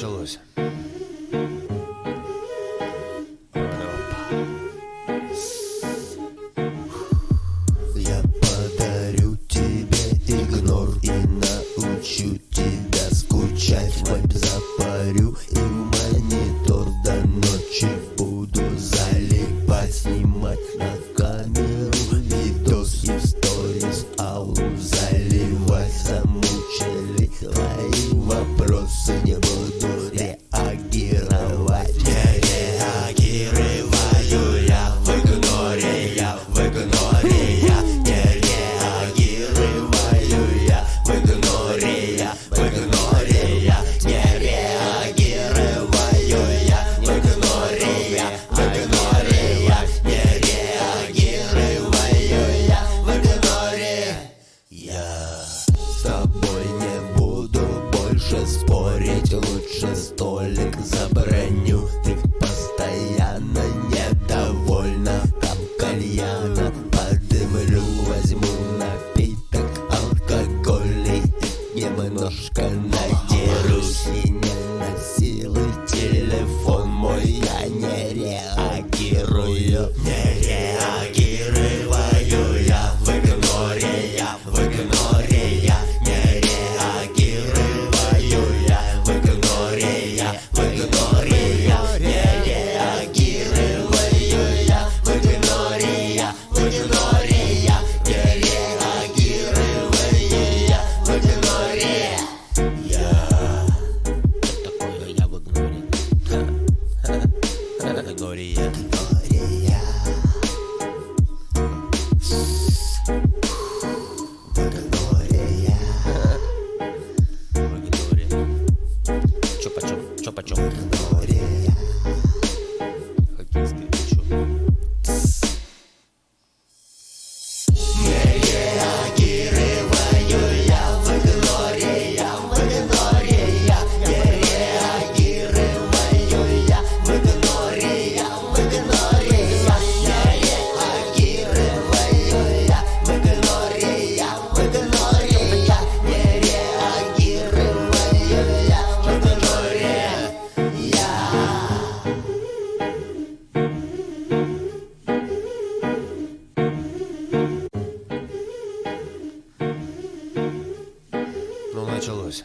началось. Я подарю тебе игнор и научу тебя скучать. Вайп запарю Спорить лучше столик за броню. Ты постоянно недовольна. Там кальяна подымлю Возьму напиток алкогольный Немножко Бакалория. Бакалория. Бакалория. Чё началось.